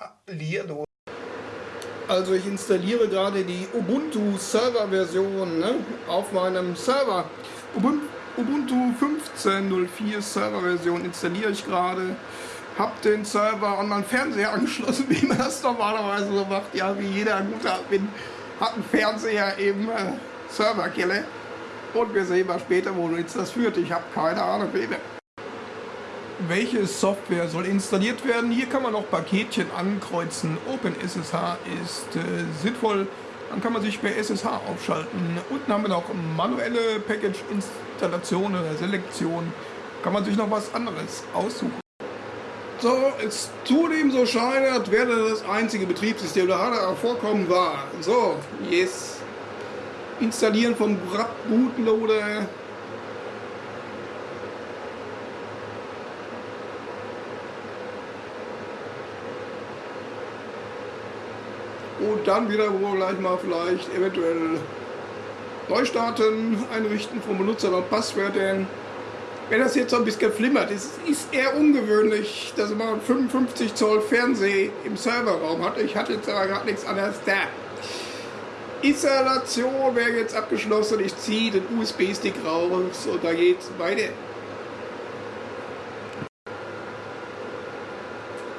Hallihallo. Also ich installiere gerade die Ubuntu Server Version ne, auf meinem Server. Ubuntu 15.04 Server Version installiere ich gerade. Hab den Server an meinen Fernseher angeschlossen, wie man das normalerweise so macht. Ja, wie jeder gute Admin hat einen Fernseher im äh, Serverkeller. Und wir sehen mal später, wo jetzt das führt. Ich habe keine Ahnung, wie welche Software soll installiert werden. Hier kann man noch Paketchen ankreuzen. OpenSSH ist äh, sinnvoll. Dann kann man sich bei SSH aufschalten. Unten haben wir noch manuelle Package-Installation oder Selektion. Kann man sich noch was anderes aussuchen. So, es zudem so scheint, als wäre das einzige Betriebssystem, das da vorkommen war. So, yes. Installieren vom Bootloader und dann wieder wohl gleich mal vielleicht eventuell Neustarten einrichten von Benutzer und Passwörtern. Wenn das jetzt so ein bisschen flimmert, ist, ist eher ungewöhnlich, dass man einen 55 Zoll Fernseher im Serverraum hat. Ich hatte jetzt aber gerade nichts anderes da. Installation wäre jetzt abgeschlossen. Ich ziehe den USB-Stick raus und da geht's weiter.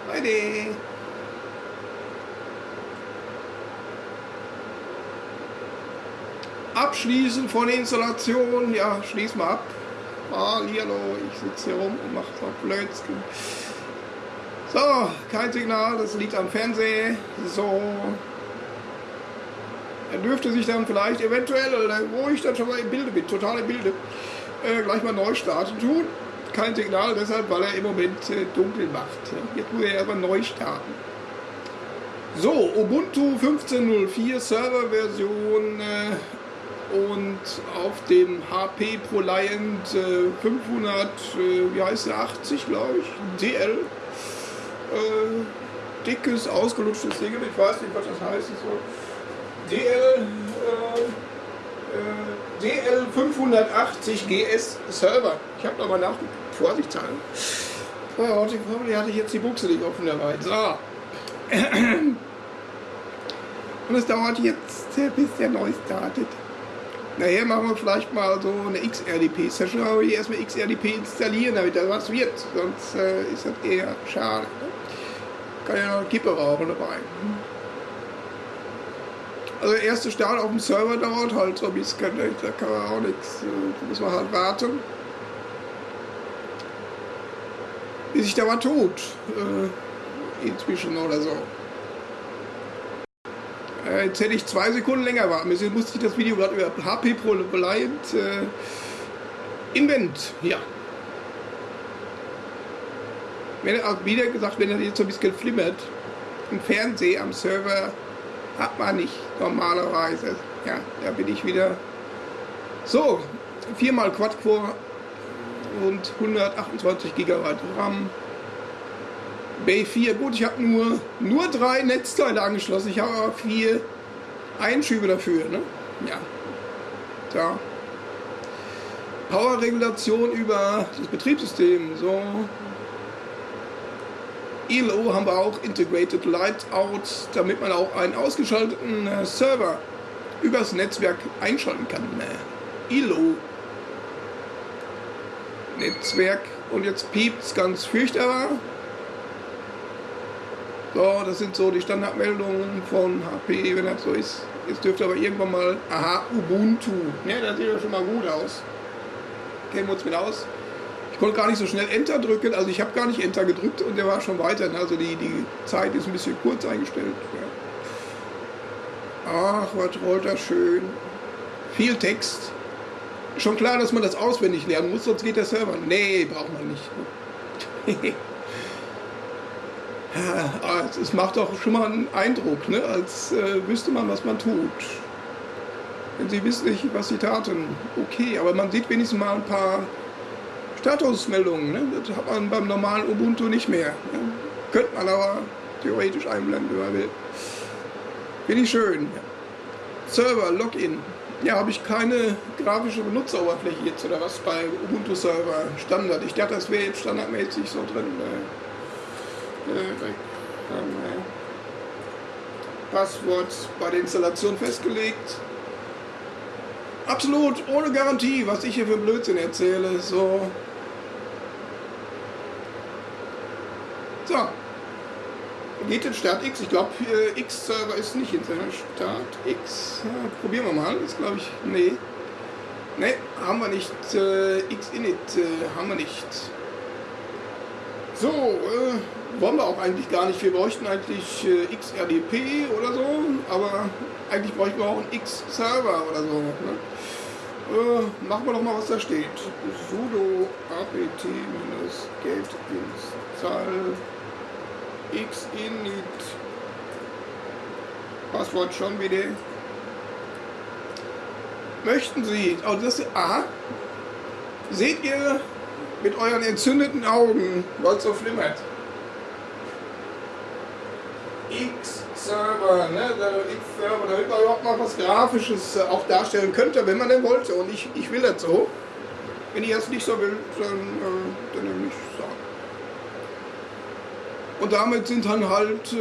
Weiter. Abschließen von Installation. Ja, schließ mal ab. Ah, hallo, ich sitze hier rum und mache so Blödsinn. So, kein Signal, das liegt am Fernseher. So. Er dürfte sich dann vielleicht eventuell, wo ich dann schon mal im Bilde bin, total im Bilde, äh, gleich mal neu starten tun. Kein Signal, deshalb, weil er im Moment äh, dunkel macht. Jetzt muss er aber neu starten. So, Ubuntu 15.04 Serverversion äh, und auf dem HP ProLiant äh, 500, äh, wie heißt der, 80 glaube ich, DL. Äh, dickes, ausgelutschtes Ding, ich weiß nicht, was das heißt. So. DL, äh, äh, DL 580 GS Server. Ich habe nochmal nachgeguckt, vorsichtshalber. Oh, hoffentlich hatte ich jetzt die Buchse nicht offen dabei. So. Und es dauert jetzt, bis der neu startet. Nachher machen wir vielleicht mal so eine XRDP-Session, aber ich erstmal XRDP installieren, damit da was wird. Sonst äh, ist das eher schade. Ne? Kann ja noch Kippe rauchen dabei. Also der erste Start auf dem Server dauert halt so ein bisschen, ne? da kann man auch nichts, äh, da muss man halt warten. Bis sich da was tut, äh, inzwischen oder so. Äh, jetzt hätte ich zwei Sekunden länger warten müssen. Jetzt musste ich das Video gerade über HP ProLiant äh, Invent. Ja. Wenn er auch wieder gesagt, wenn er jetzt so ein bisschen flimmert, im Fernseher am Server hat man nicht normalerweise. Ja, da bin ich wieder. So, viermal Quad-Core und 128 GB RAM. Bay 4, gut, ich habe nur, nur drei Netzteile angeschlossen. Ich habe aber vier Einschübe dafür. Ne? Ja. Da. Powerregulation über das Betriebssystem. So. ILO haben wir auch Integrated Light Out, damit man auch einen ausgeschalteten äh, Server übers Netzwerk einschalten kann. ILO Netzwerk und jetzt piept es ganz fürchterbar. So, das sind so die Standardmeldungen von HP, wenn das so ist. Jetzt dürfte aber irgendwann mal, aha, Ubuntu. Ja, das sieht ja schon mal gut aus. Kennen wir uns mit aus. Ich konnte gar nicht so schnell Enter drücken, also ich habe gar nicht Enter gedrückt und der war schon weiter. Ne? Also die, die Zeit ist ein bisschen kurz eingestellt. Ja. Ach, was rollt das schön. Viel Text. Schon klar, dass man das auswendig lernen muss, sonst geht der Server. Nee, braucht man nicht. Ja, es macht doch schon mal einen Eindruck, ne? als äh, wüsste man, was man tut. Wenn Sie wissen nicht, was Sie taten, okay, aber man sieht wenigstens mal ein paar Statusmeldungen. Ne? Das hat man beim normalen Ubuntu nicht mehr. Ne? Könnte man aber theoretisch einblenden, wenn man will. Finde ich schön. Server, Login. Ja, habe ich keine grafische Benutzeroberfläche jetzt oder was bei Ubuntu Server Standard. Ich dachte, das wäre jetzt standardmäßig so drin. Ne? Passwort bei der Installation festgelegt. Absolut ohne Garantie, was ich hier für Blödsinn erzähle. So. So. Geht in Start X. Ich glaube, X-Server ist nicht hinter Start X. Ja, probieren wir mal. Ist glaube ich. Nee. Nee, haben wir nicht. Äh, X-Init äh, haben wir nicht. So, äh, wollen wir auch eigentlich gar nicht. Wir bräuchten eigentlich äh, XRDP oder so, aber eigentlich bräuchten wir auch einen X-Server oder so. Ne? Äh, machen wir doch mal, was da steht. sudo apt-get install xinit Passwort schon wieder. Möchten Sie, also das, aha, seht ihr mit euren entzündeten Augen, was so flimmert? X-Server, ne? Der X-Server, damit man überhaupt mal was Grafisches äh, auch darstellen könnte, wenn man denn wollte. Und ich, ich will das so. Wenn ich das nicht so will, dann, äh, dann nämlich sagen. Und damit sind dann halt äh,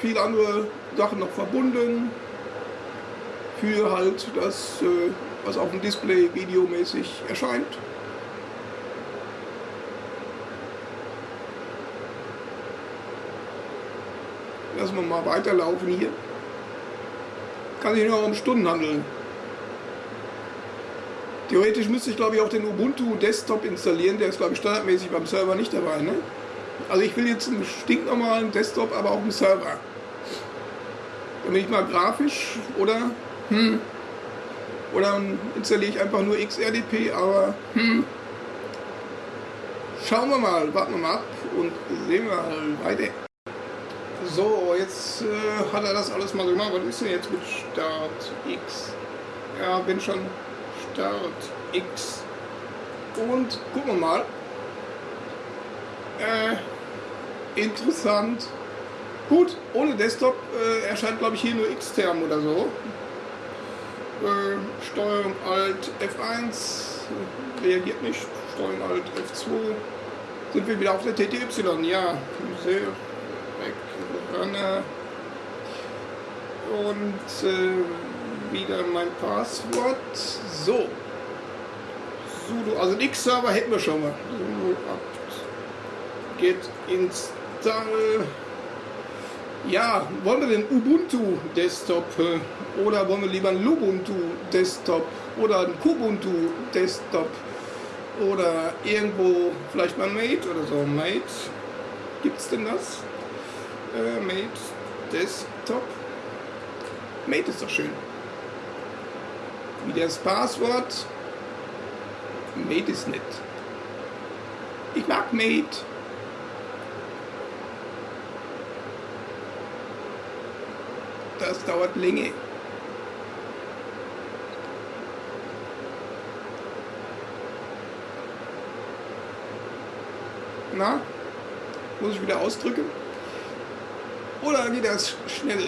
viele andere Sachen noch verbunden. Für halt das, äh, was auf dem Display videomäßig erscheint. Lassen wir mal weiterlaufen hier. Kann sich nur um Stunden handeln. Theoretisch müsste ich glaube ich auch den Ubuntu Desktop installieren, der ist glaube ich standardmäßig beim Server nicht dabei. Ne? Also ich will jetzt einen stinknormalen Desktop, aber auch einen Server. Damit ich mal grafisch oder hm, oder installiere ich einfach nur XRDP, aber hm, schauen wir mal, warten wir mal ab und sehen wir weiter. So, jetzt äh, hat er das alles mal gemacht. Was ist denn jetzt mit Start X? Ja, bin schon Start X. Und gucken wir mal. Äh, interessant. Gut, ohne Desktop äh, erscheint glaube ich hier nur X-Term oder so. Äh, Steuerung Alt F1 reagiert nicht. Steuerung Alt F2. Sind wir wieder auf der TTY? Ja, sehr Runner. Und äh, wieder mein Passwort. So. Sudo, also X-Server hätten wir schon mal. Sudo apt get install. Ja, wollen wir den Ubuntu Desktop äh, oder wollen wir lieber einen Lubuntu Desktop oder einen Kubuntu Desktop oder irgendwo vielleicht mal Mate oder so. Mate, gibt es denn das? Äh, Mate Desktop. Mate ist doch schön. Wie das Passwort. Mate ist nett. Ich mag Mate. Das dauert länger. Na? Muss ich wieder ausdrücken? Oder geht das schnell?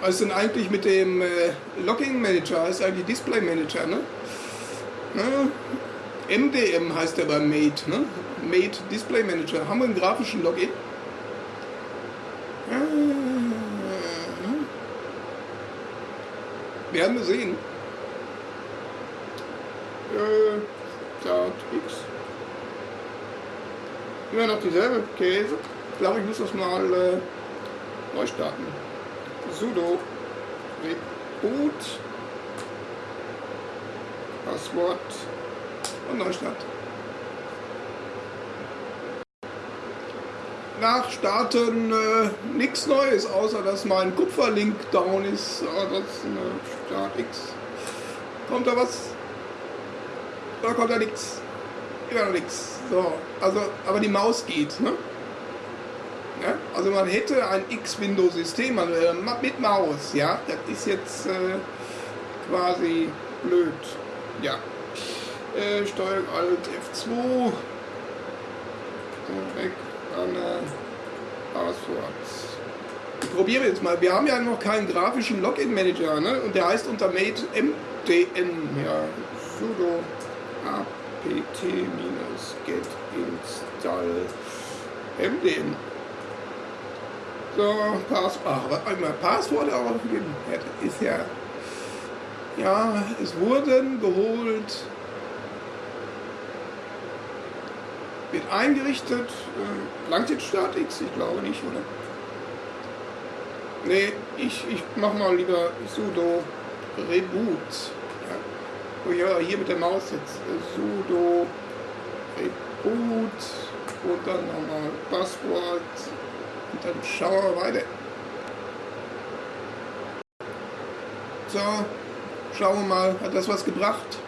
Was ist denn eigentlich mit dem äh, Login Manager? ist eigentlich Display Manager, ne? ne? MDM heißt der bei Mate, ne? Mate Display Manager. Haben wir einen grafischen Login? Werden wir sehen. Äh, Start X. Immer noch dieselbe Käse. Ich glaube, ich muss das mal äh, neu starten. Sudo Reboot Passwort und Neustart. Nach Starten äh, nichts Neues, außer dass mein Kupferlink down ist. Oh, das ist eine Start X. Kommt da was? Da kommt da nichts. Immer noch nichts. So, also, aber die Maus geht, ne? Ja? Also man hätte ein X-Window-System äh, mit Maus, ja, das ist jetzt äh, quasi blöd. Ja. Äh, Steuerung Alt F2. So, weg. Dann äh, Passwort. Ich probiere jetzt mal. Wir haben ja noch keinen grafischen Login-Manager, ne? Und der heißt unter made mdn, ja, sudo apt pt-get install mdm. So, Pass Ach, einmal Passwort aufgeben. Ist ja. Ja, es wurden geholt. Wird eingerichtet. Äh, langt jetzt Start X? Ich glaube nicht, oder? Nee, ich, ich mach mal lieber sudo reboot. Oh ja, hier mit der Maus jetzt. sudo reboot und dann nochmal Passwort und dann schauen wir weiter. So, schauen wir mal, hat das was gebracht?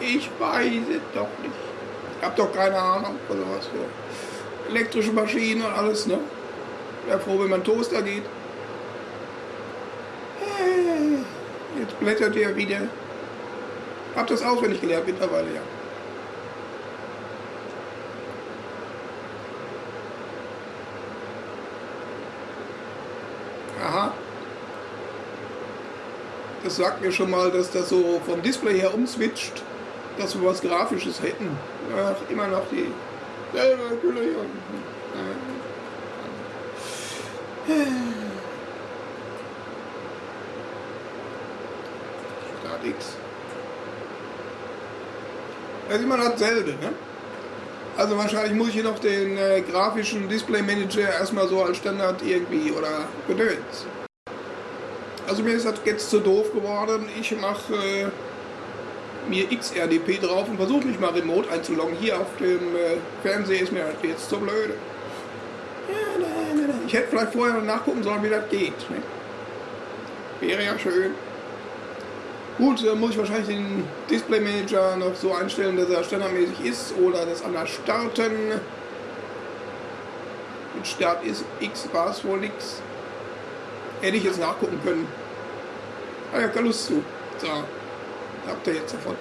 Ich weiß es doch nicht. Ich hab doch keine Ahnung oder was für elektrische Maschinen und alles, ne? Wäre froh, wenn mein Toaster geht. Jetzt blättert er wieder. Hab das auswendig gelernt mittlerweile, ja. Aha. Das sagt mir schon mal, dass das so vom Display her umswitcht, dass wir was Grafisches hätten. Ach, immer noch die selbe Gülle hier. Start X. Das ist immer dasselbe, ne? Also wahrscheinlich muss ich hier noch den äh, grafischen Display Manager erstmal so als Standard irgendwie oder gedöns. Also mir ist das jetzt zu doof geworden. Ich mache äh, mir XRDP drauf und versuche mich mal remote einzuloggen. Hier auf dem äh, Fernseher ist mir halt jetzt zu blöde. Ich hätte vielleicht vorher nachgucken sollen, wie das geht. Ne? Wäre ja schön. Gut, dann muss ich wahrscheinlich den Display Manager noch so einstellen, dass er standardmäßig ist oder das anders starten. Mit Start ist X war es wohl nix. Hätte ich jetzt nachgucken können. Ah ja, keine Lust zu. So, habt ihr jetzt davon.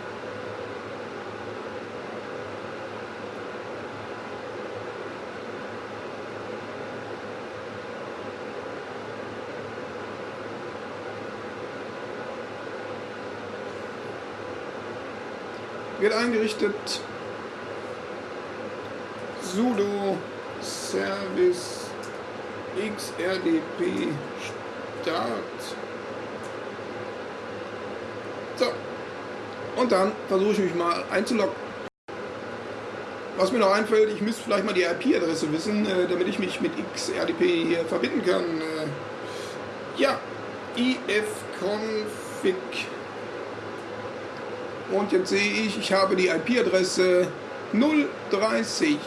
Wird eingerichtet sudo service xrdp start. So. Und dann versuche ich mich mal einzuloggen. Was mir noch einfällt, ich müsste vielleicht mal die IP-Adresse wissen, äh, damit ich mich mit XRDP hier verbinden kann. Äh, ja, ifconfig und jetzt sehe ich, ich habe die IP-Adresse 030.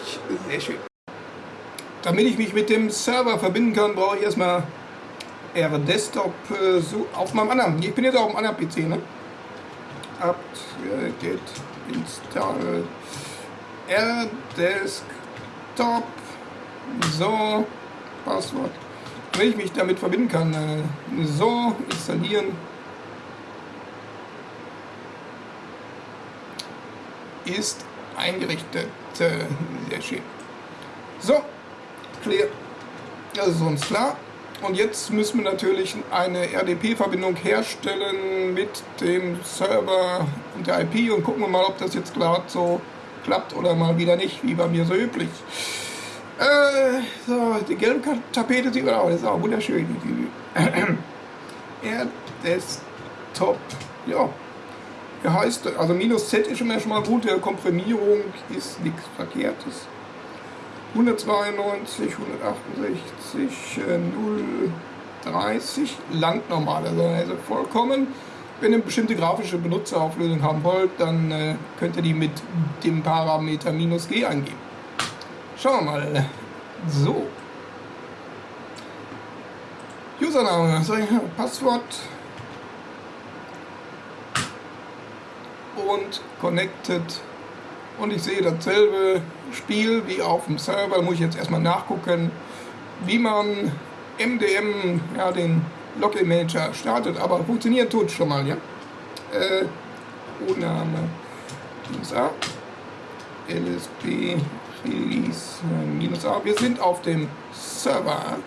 Sehr schön. Damit ich mich mit dem Server verbinden kann, brauche ich erstmal R-Desktop äh, auf meinem anderen. Ich bin jetzt auf dem anderen PC, ne? apt get install R-Desktop. So, Passwort. Wenn ich mich damit verbinden kann, äh, so installieren. Ist eingerichtet. Sehr schön. So, clear. Das ist uns klar. Und jetzt müssen wir natürlich eine RDP-Verbindung herstellen mit dem Server und der IP und gucken wir mal, ob das jetzt gerade so klappt oder mal wieder nicht, wie bei mir so üblich. Äh, so, die gelbe Tapete sieht man auch, das ist auch wunderschön. Ja, er heißt, also minus Z ist schon mal gut, der Komprimierung ist nichts Verkehrtes. 192, 168, 030 landnormal, also, also vollkommen. Wenn ihr bestimmte grafische Benutzerauflösung haben wollt, dann äh, könnt ihr die mit dem Parameter minus G eingeben. Schauen wir mal. So. Username, Passwort und connected und ich sehe dasselbe Spiel wie auf dem Server. Muss ich jetzt erstmal nachgucken, wie man MDM, ja, den Login Manager startet, aber funktionieren tut schon mal, ja. Äh, Name minus A, LSB Release minus A. Wir sind auf dem Server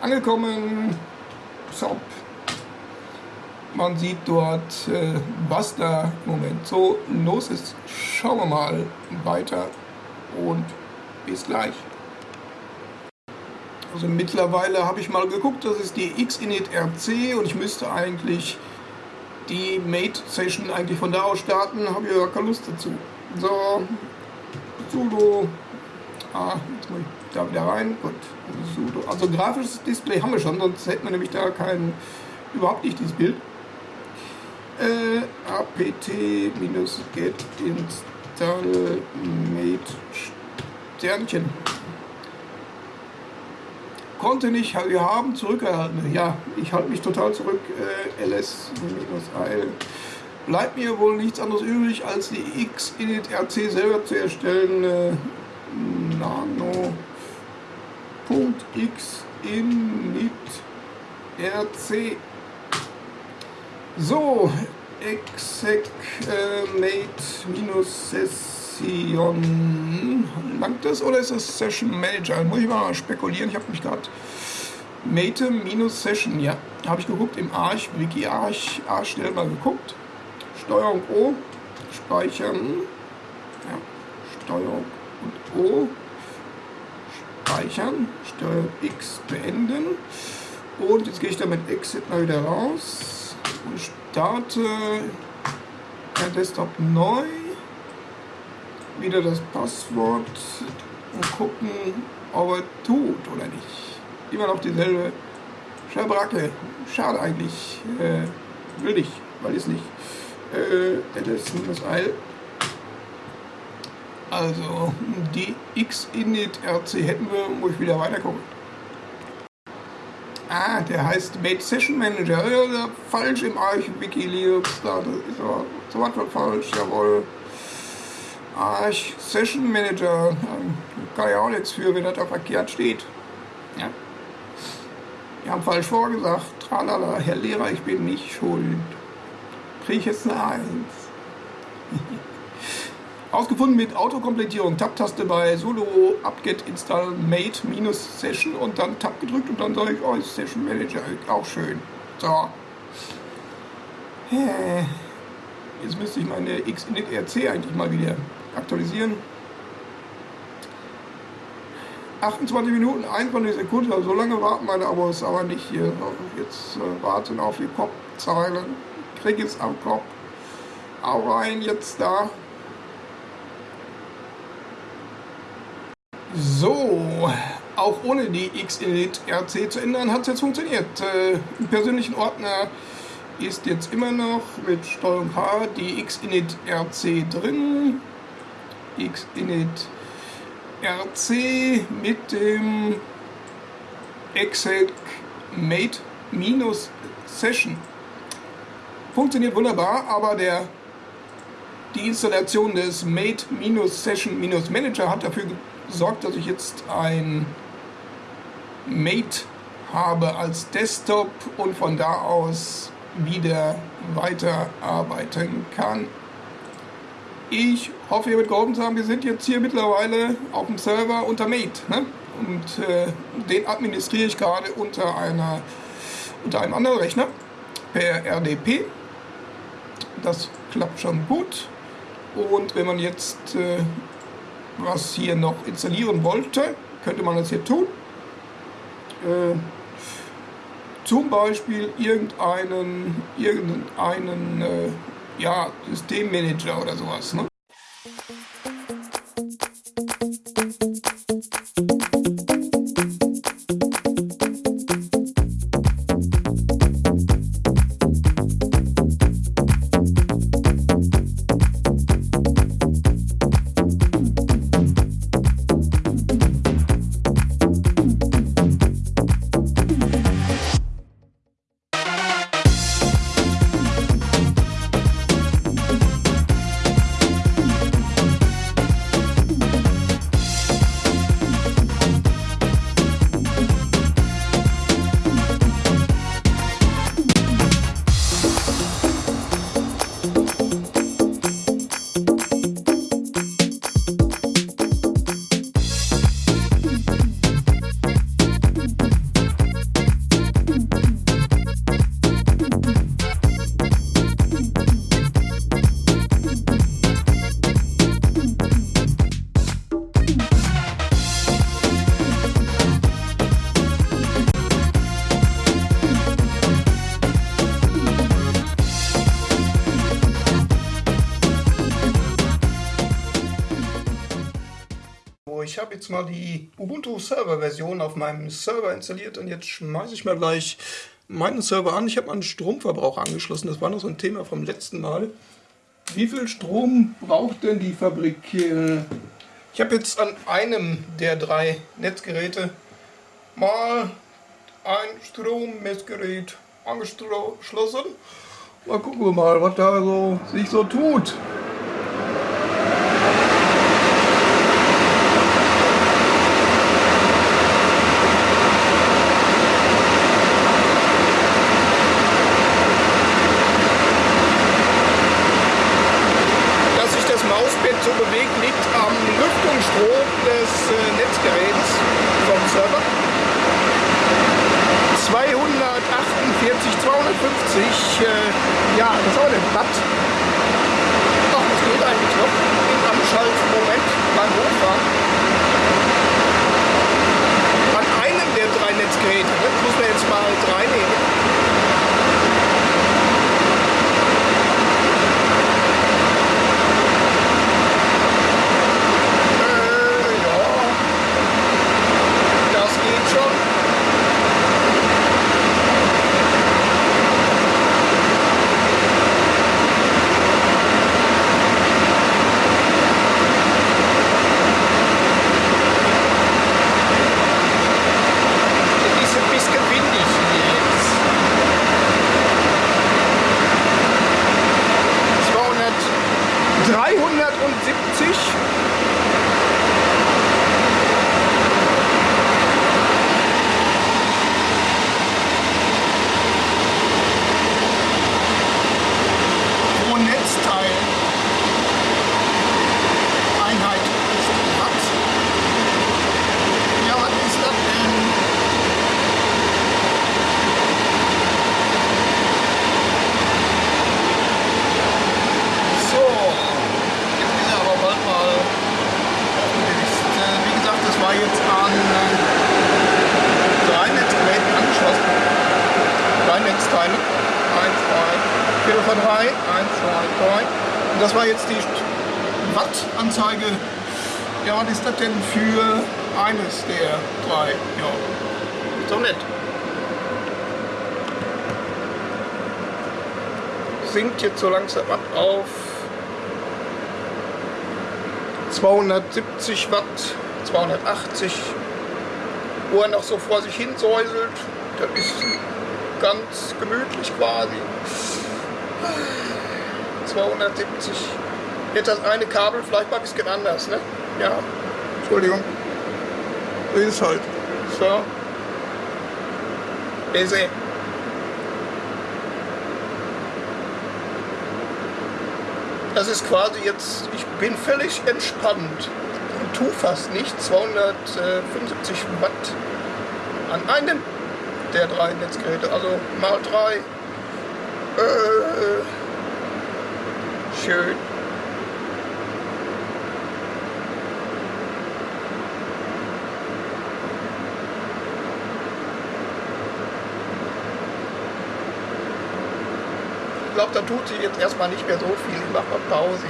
angekommen. Zop man sieht dort, äh, was da im Moment so los ist. Schauen wir mal weiter und bis gleich. Also mittlerweile habe ich mal geguckt, das ist die Xinit RC und ich müsste eigentlich die Mate Session eigentlich von da aus starten, habe ich aber keine Lust dazu. So, sudo, ah, jetzt muss ich da wieder rein, gut, sudo, also grafisches Display haben wir schon, sonst hätten wir nämlich da kein, überhaupt nicht dieses Bild. Äh, apt-get install mate Sternchen konnte nicht, wir haben zurückgehalten. Ja, ich halte mich total zurück. Äh, ls-al. Bleibt mir wohl nichts anderes übrig, als die Xinit RC selber zu erstellen. Äh, nano.xinit RC. So, exec äh, mate minus Session. Langt das oder ist das Session Manager? Muss ich mal spekulieren. Ich habe mich gerade Mate minus Session, ja. Habe ich geguckt im Arch, Wiki Arch, Arch schnell mal geguckt. Steuerung O, speichern. Ja, Steuerung und O, speichern. Steuerung X beenden. Und jetzt gehe ich da mit Exit mal wieder raus starte der Desktop neu wieder das Passwort und gucken, ob er tut oder nicht. Immer noch dieselbe Schabracke. Schade eigentlich. Äh, will ich, weil ich nicht. Äh, ls-l. Also, die Xinit RC hätten wir, muss ich wieder weiter gucken. Ah, der heißt Made Session Manager. Ja, falsch im Arch Wikileaks. Da ist er so was falsch, jawohl. Arch Session Manager, ähm, kann ja auch nichts für, wenn das da verkehrt steht. Ja. Wir haben falsch vorgesagt. Tralala, Herr Lehrer, ich bin nicht schuld. Kriege ich jetzt eine Eins. Ausgefunden mit Autokomplettierung. Tab-Taste bei Solo apt-get install mate minus session und dann Tab gedrückt und dann sage ich, oh, Session Manager, auch schön. So. Jetzt müsste ich meine Xinit RC eigentlich mal wieder aktualisieren. 28 Minuten, 21 Sekunden, also so lange warten meine Abos aber nicht hier. Jetzt äh, warten auf die Kopfzeilen. Krieg es am Kopf. Auch rein jetzt da. So, auch ohne die Xinit RC zu ändern, hat es jetzt funktioniert. Äh, Im persönlichen Ordner ist jetzt immer noch mit Steuerung H die Xinit RC drin. Xinit RC mit dem exec mate session. Funktioniert wunderbar, aber der, die Installation des mate session manager hat dafür gesorgt, dass ich jetzt ein mate habe als Desktop und von da aus wieder weiterarbeiten kann. Ich hoffe, ihr wird geholfen zu haben. Wir sind jetzt hier mittlerweile auf dem Server unter Mate. Ne? Und äh, den administriere ich gerade unter, einer, unter einem anderen Rechner per RDP. Das klappt schon gut. Und wenn man jetzt äh, was hier noch installieren wollte, könnte man das hier tun. Äh, zum Beispiel irgendeinen, irgendeinen äh, ja, Systemmanager oder sowas. Ne? Ich habe jetzt mal die Ubuntu Server Version auf meinem Server installiert und jetzt schmeiße ich mal gleich meinen Server an. Ich habe meinen Stromverbrauch angeschlossen, das war noch so ein Thema vom letzten Mal. Wie viel Strom braucht denn die Fabrik? Ich habe jetzt an einem der drei Netzgeräte mal ein Strommessgerät angeschlossen. Mal gucken wir mal, was da so sich so tut. Bewegt, liegt am Lüftungsstrom des äh, Netzgeräts vom Server. 248, 250, äh, ja, das ist auch ein Watt. Ach, das geht eigentlich noch im Anschaltmoment beim Hochfahren. An einem der drei Netzgeräte, ne? muss man jetzt mal drei nehmen. Von 3. 1, 2, 3. Und das war jetzt die Watt-Anzeige. Ja, was ist das denn für eines der drei? Ja, so nett. Sinkt jetzt so langsam ab auf 270 Watt, 280, wo er noch so vor sich hin säuselt. Das ist ganz gemütlich quasi. 270. Jetzt das eine Kabel vielleicht mal ein bisschen anders, ne? Ja. Entschuldigung. Ist halt. So. Easy. Das ist quasi jetzt, ich bin völlig entspannt und tu fast nicht 275 Watt an einem der drei Netzgeräte, also mal drei äh, schön. Ich glaube, da tut sich jetzt erstmal nicht mehr so viel. Ich mache mal Pause.